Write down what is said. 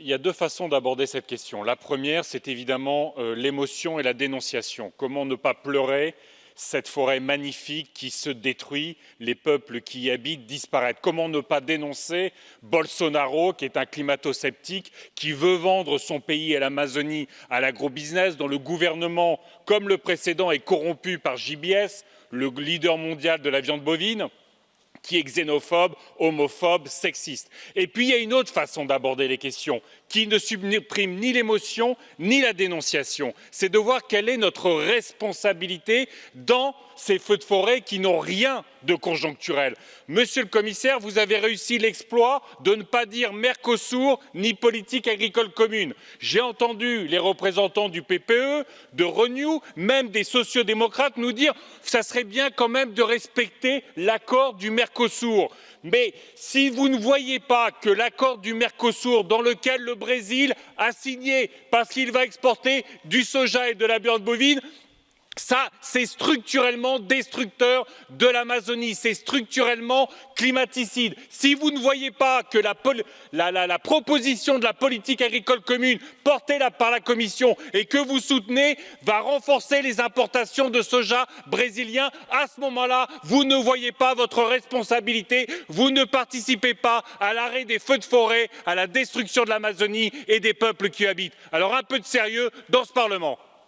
il y a deux façons d'aborder cette question. La première, c'est évidemment euh, l'émotion et la dénonciation. Comment ne pas pleurer cette forêt magnifique qui se détruit, les peuples qui y habitent disparaissent? Comment ne pas dénoncer Bolsonaro, qui est un climato-sceptique, qui veut vendre son pays et l'Amazonie à l'agrobusiness, dont le gouvernement, comme le précédent, est corrompu par JBS, le leader mondial de la viande bovine? Qui est xénophobe, homophobe, sexiste. Et puis il y a une autre façon d'aborder les questions qui ne supprime ni l'émotion ni la dénonciation. C'est de voir quelle est notre responsabilité dans ces feux de forêt qui n'ont rien de conjoncturel. Monsieur le commissaire, vous avez réussi l'exploit de ne pas dire Mercosur ni politique agricole commune. J'ai entendu les représentants du PPE, de Renew, même des sociodémocrates nous dire ça serait bien quand même de respecter l'accord du Mercosur. Mais si vous ne voyez pas que l'accord du Mercosur, dans lequel le Brésil a signé parce qu'il va exporter du soja et de la viande bovine, ça, c'est structurellement destructeur de l'Amazonie, c'est structurellement climaticide. Si vous ne voyez pas que la, proposition de la politique agricole commune portée par la Commission et que vous soutenez va renforcer les importations de soja brésilien, à ce moment-là, vous ne voyez pas votre responsabilité, vous ne participez pas à l'arrêt des feux de forêt, à la destruction de l'Amazonie et des peuples qui y habitent. Alors un peu de sérieux dans ce Parlement.